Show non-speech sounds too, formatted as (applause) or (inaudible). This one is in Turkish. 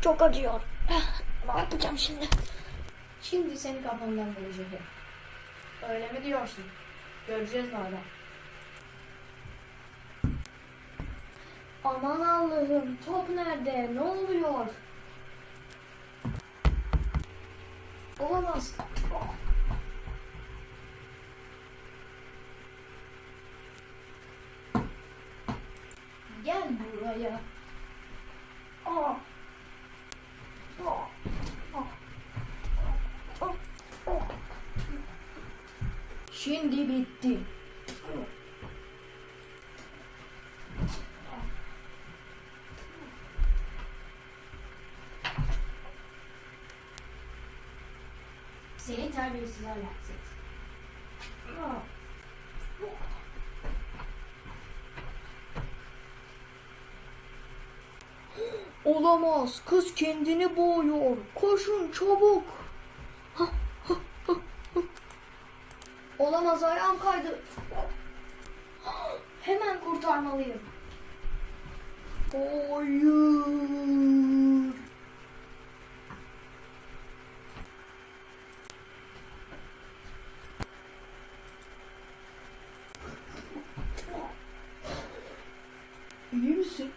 çok acıyor. (laughs) Ne yapacağım şimdi? Şimdi seni kafamdan vuracağım. Öyle mi diyorsun? Göreceğiz madem. Aman Allah'ım top nerede? Ne oluyor? Olamaz. Gel buraya. Şimdi bitti. Seni terbiyesiz ahlaksız. Olamaz. Kız kendini boğuyor. Koşun çabuk. Olamaz ayağım kaydı. (gasps) Hemen kurtarmalıyım. Hayır. İyi misin?